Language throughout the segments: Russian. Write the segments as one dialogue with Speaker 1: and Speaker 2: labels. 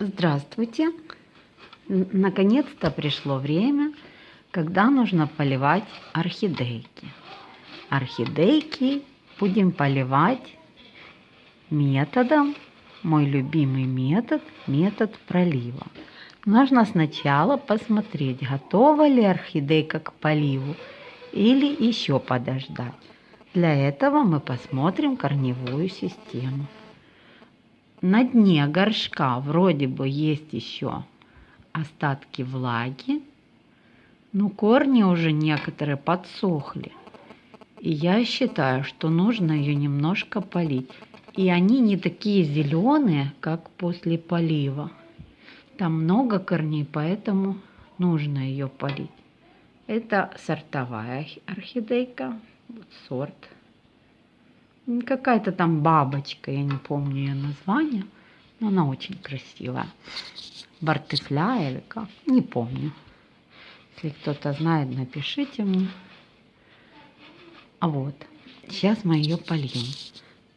Speaker 1: Здравствуйте! Наконец-то пришло время, когда нужно поливать орхидейки. Орхидейки будем поливать методом, мой любимый метод, метод пролива. Нужно сначала посмотреть, готова ли орхидейка к поливу или еще подождать. Для этого мы посмотрим корневую систему на дне горшка вроде бы есть еще остатки влаги, но корни уже некоторые подсохли. И я считаю, что нужно ее немножко полить. И они не такие зеленые, как после полива. Там много корней, поэтому нужно ее полить. Это сортовая орхидейка, вот сорт Какая-то там бабочка, я не помню ее название, но она очень красивая. Бартефля или как, не помню. Если кто-то знает, напишите мне. А вот, сейчас мы ее польем.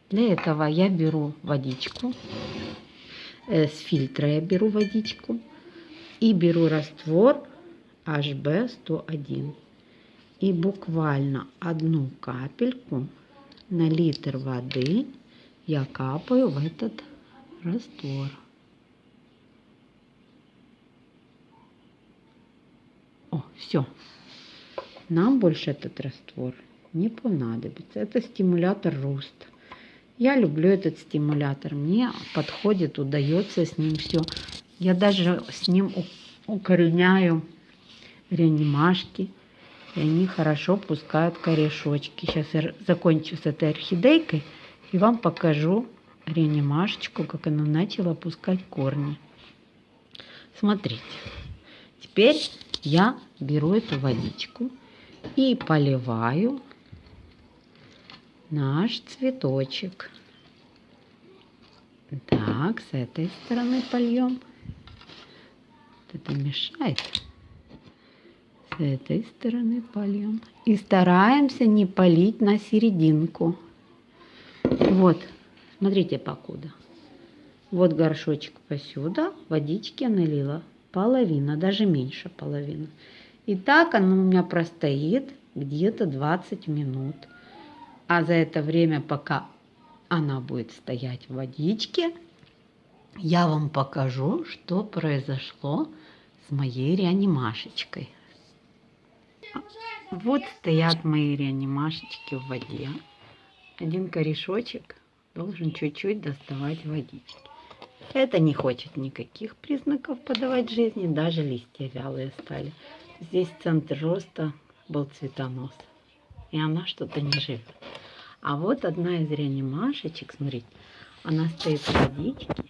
Speaker 1: Для этого я беру водичку, э, с фильтра я беру водичку и беру раствор HB101. И буквально одну капельку на литр воды я капаю в этот раствор. О, все. Нам больше этот раствор не понадобится. Это стимулятор роста. Я люблю этот стимулятор. Мне подходит, удается с ним все. Я даже с ним укореняю реанимашки и они хорошо пускают корешочки. Сейчас я закончу с этой орхидейкой и вам покажу реанимашечку, как она начала пускать корни. Смотрите, теперь я беру эту водичку и поливаю наш цветочек. Так, с этой стороны польем. Это мешает с этой стороны польем. И стараемся не полить на серединку. Вот, смотрите покуда. Вот горшочек посюда, водички налила половина, даже меньше половины. И так оно у меня простоит где-то 20 минут. А за это время, пока она будет стоять в водичке, я вам покажу, что произошло с моей реанимашечкой. Вот стоят мои реанимашечки в воде. Один корешочек должен чуть-чуть доставать водички. Это не хочет никаких признаков подавать жизни, даже листья вялые стали. Здесь центр роста был цветонос, и она что-то не живет. А вот одна из реанимашечек, смотрите, она стоит в водичке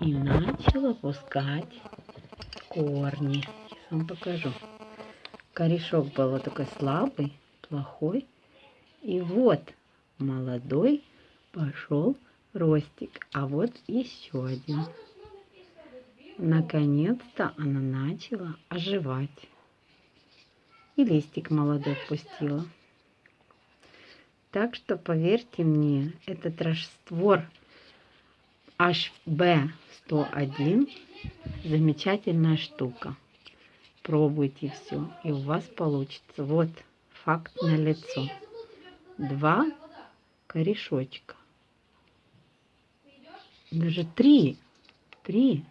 Speaker 1: и начала пускать корни. Сейчас вам покажу. Корешок был вот такой слабый, плохой. И вот молодой пошел ростик. А вот еще один. Наконец-то она начала оживать. И листик молодой пустила. Так что, поверьте мне, этот раствор HB101 замечательная штука пробуйте все, и у вас получится. Вот факт на лицо. Два корешочка. Даже три. Три.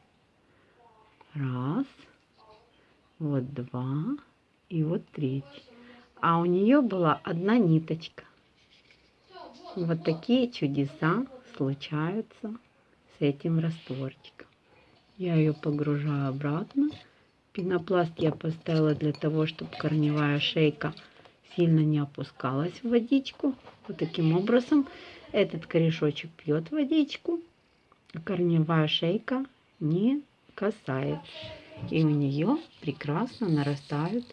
Speaker 1: Раз. Вот два. И вот третий. А у нее была одна ниточка. Вот такие чудеса случаются с этим растворчиком. Я ее погружаю обратно. Пенопласт я поставила для того, чтобы корневая шейка сильно не опускалась в водичку. Вот таким образом этот корешочек пьет водичку, а корневая шейка не касается. И у нее прекрасно нарастают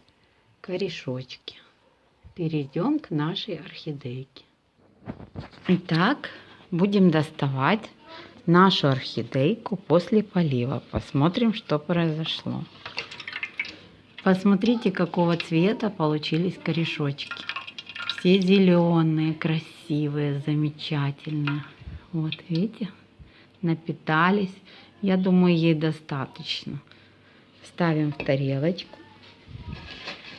Speaker 1: корешочки. Перейдем к нашей орхидейке. Итак, будем доставать нашу орхидейку после полива. Посмотрим, что произошло. Посмотрите, какого цвета получились корешочки. Все зеленые, красивые, замечательные. Вот, видите, напитались Я думаю, ей достаточно. Ставим в тарелочку.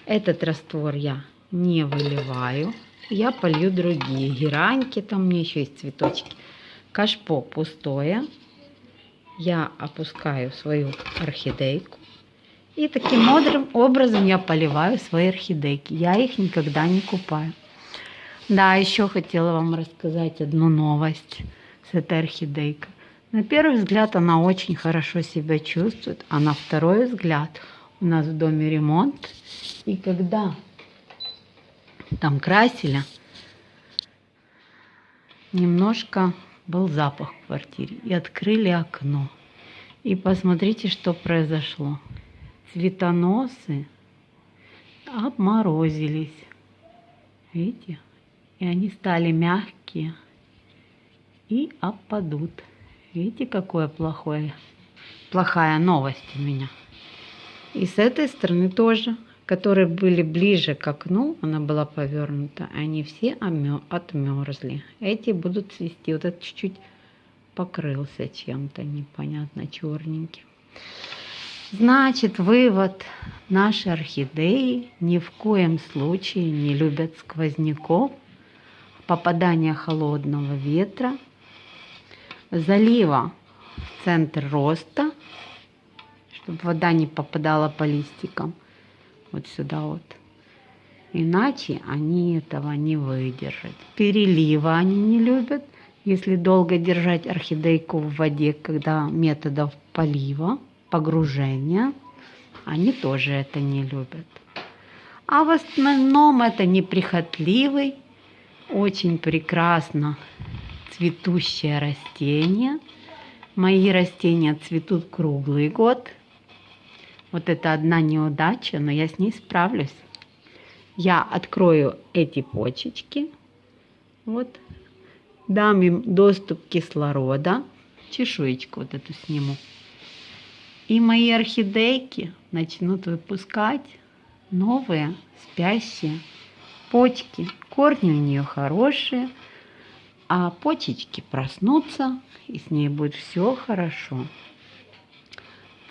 Speaker 1: Этот раствор я не выливаю. Я полью другие гераньки, там меня еще есть цветочки. Кашпо пустое. Я опускаю свою орхидейку. И таким образом я поливаю свои орхидейки. Я их никогда не купаю. Да, еще хотела вам рассказать одну новость с этой орхидейкой. На первый взгляд она очень хорошо себя чувствует, а на второй взгляд у нас в доме ремонт. И когда там красили, немножко был запах в квартире. И открыли окно. И посмотрите, что произошло. Цветоносы обморозились. Видите? И они стали мягкие и опадут. Видите, какое плохое, плохая новость у меня. И с этой стороны тоже, которые были ближе к окну, она была повернута, они все отмерзли. Эти будут цвести. Вот этот чуть-чуть покрылся чем-то непонятно черненьким. Значит, вывод. Наши орхидеи ни в коем случае не любят сквозняков, попадания холодного ветра, залива в центр роста, чтобы вода не попадала по листикам вот сюда вот. Иначе они этого не выдержат. Перелива они не любят. Если долго держать орхидейку в воде, когда методов полива, погружения, они тоже это не любят. А в основном это неприхотливый, очень прекрасно цветущее растение. Мои растения цветут круглый год. Вот это одна неудача, но я с ней справлюсь. Я открою эти почечки. Вот. Дам им доступ кислорода. Чешуечку вот эту сниму. И мои орхидейки начнут выпускать новые спящие почки. Корни у нее хорошие, а почечки проснутся, и с ней будет все хорошо.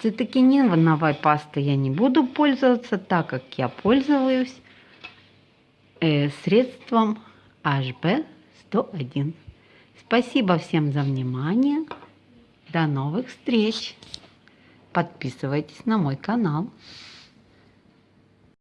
Speaker 1: Цитокининовой пастой я не буду пользоваться, так как я пользуюсь э, средством HB101. Спасибо всем за внимание. До новых встреч! Подписывайтесь на мой канал.